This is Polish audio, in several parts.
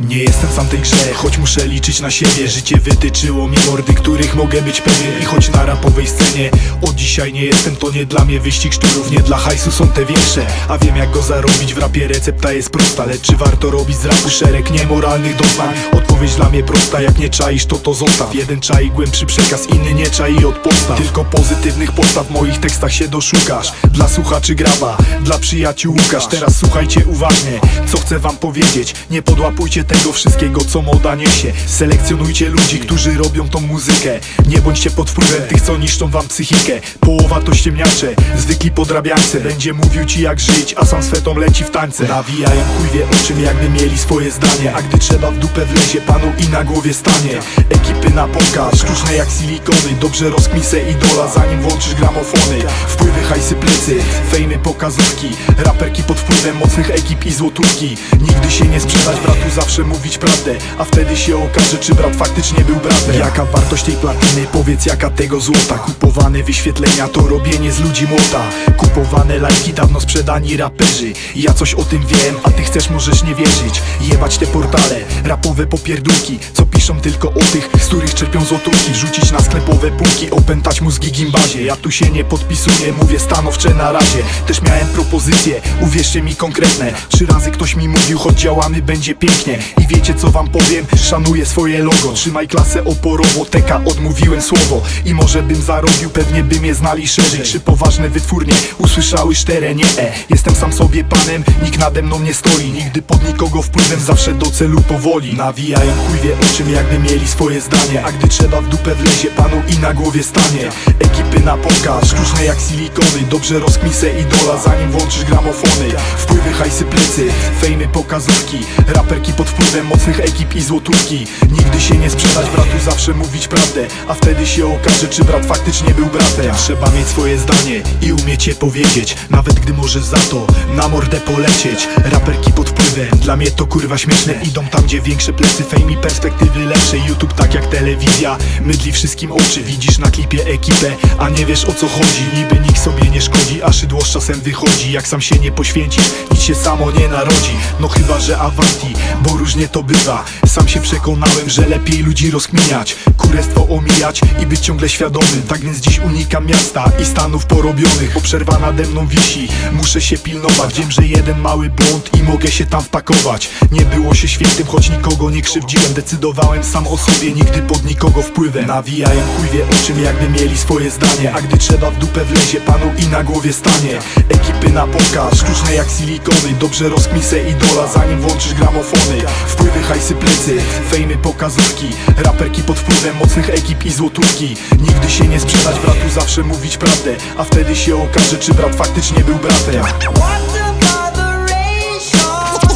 Nie jestem sam tej grze, choć muszę liczyć na siebie. Życie wytyczyło mi mordy, których mogę być pewien. I choć na rapowej scenie od dzisiaj nie jestem To nie dla mnie wyścig szczurów, nie dla hajsu są te większe A wiem jak go zarobić, w rapie recepta jest prosta Lecz czy warto robić z rapu szereg niemoralnych doznań? Odpowiedź dla mnie prosta, jak nie czaisz to to zostaw. Jeden czai głębszy przekaz, inny nie czai od podstaw Tylko pozytywnych postaw w moich tekstach się doszukasz. Dla słuchaczy graba, dla przyjaciół Łukasz. Teraz słuchajcie uważnie, co chcę wam powiedzieć. Nie podłapujcie tego wszystkiego, co moda niesie. Selekcjonujcie ludzi, którzy robią tą muzykę. Nie bądźcie pod wpływem tych, co niszczą wam psychikę. Połowa to ściemniacze, zwykli podrabiańcy. Będzie mówił ci jak żyć, a sam swetą leci w tańce. Nawijają chuj wie o czym, jakby mieli swoje zdanie. A gdy trzeba w dupę wlezie panu i na głowie stanie. Ekipy na pokaz, sztuczne jak silikony. Dobrze rozkmisę idola, zanim włączysz gramofony. Wpływy, hajsy, plecy, fejmy, pokazówki. Raperki pod wpływem mocnych ekip i złotówki. Nigdy się nie sprzedać bratu, zawsze mówić prawdę. A wtedy się okaże, czy brat faktycznie był bratem. Jaka wartość tej platyny, powiedz jaka tego złota? Kupowane wyświetlenia to robienie z ludzi młota. Kupowane lajki, dawno sprzedani raperzy. Ja coś o tym wiem, a ty chcesz możesz nie wierzyć. Jebać te portale, rapowe popierdółki Co piszą tylko o tych, z których czerpią złotówki. Rzucić na sklepowe półki, opętać mózgi gimbazie. Ja tu się nie podpisuję, mówię stanowcze na razie. Też miałem propozycje, uwierzcie mi konkretne. Trzy razy ktoś mi mówił, choć działamy będzie pięknie. I wiecie co wam powiem? Szanuję swoje logo. Trzymaj klasę oporowo, teka odmówiłem słowo. I może bym zarobił, pewnie by mnie znali szerzej. Trzy poważne wytwórnie usłyszały szczere nie e. Jestem sam sobie panem, nikt nade mną nie stoi. Nigdy pod nikogo wpływem, zawsze do celu powoli. Nawijają chuj wie o czym, jakby mieli swoje zdanie. A gdy trzeba w dupę wlezie panu i na głowie stanie. Ekipy na pokaz, sztuczne jak silikony. Dobrze rozkmisę idola, zanim włączysz gramofony. Wpływy, hajsy, plecy, fejmy, pokazówki. Raperki pod wpływem mocnych ekip i złotówki. Nigdy się nie sprzedać bratu, zawsze mówić prawdę. A wtedy się okaże, czy brat faktycznie był bratem. Trzeba mieć swoje zdanie i umieć je powiedzieć. Nawet gdy możesz za to na mordę polecieć. Raperki pod wpływem, dla mnie to kurwa śmieszne. Idą tam, gdzie większe plecy, fame perspektywy lepsze YouTube tak jak telewizja, mydli wszystkim oczy Widzisz na klipie ekipę, a nie wiesz o co chodzi. Niby nikt sobie nie szkodzi, a szydło z czasem wychodzi. Jak sam się nie poświęcisz, nic się samo nie narodzi. No chyba, że awanti, bo różnie to bywa. Sam się przekonałem, że lepiej ludzi rozkminiać Kurestwo omijać i być ciągle świadomym. Tak więc dziś unikam miasta i stanów porobionych. Bo przerwa nade mną wisi, muszę się pilnować. Wiem, że jeden mały błąd i mogę się tam wpakować. Nie było się świętym, choć nikogo nie krzywdziłem. Decydowałem sam o sobie, nigdy pod nikogo wpływem. Nawijają chuj wie o czym, jakby mieli swoje zdanie. A gdy trzeba w dupę wlezie panu i na głowie stanie. Ekipy na pokaz, sztuczne jak silikony. Dobrze rozkmisę idola, zanim włączysz gramofony. Wpływy, hajsy, plecy, fejmy, pokazówki. Raperki pod wpływem mocnych ekip i złotówki. Nigdy się nie sprzedać bratu, zawsze mówić prawdę. A wtedy się okaże, czy brat faktycznie był bratem?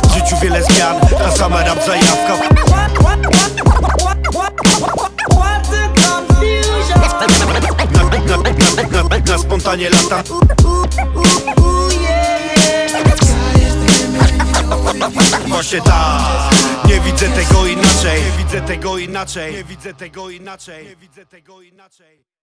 W życiu wiele zmian, ta sama rap zajawka spontanie lata. Właśnie tak Nie widzę tego inaczej. Nie widzę tego inaczej. Nie widzę tego inaczej. Nie widzę tego inaczej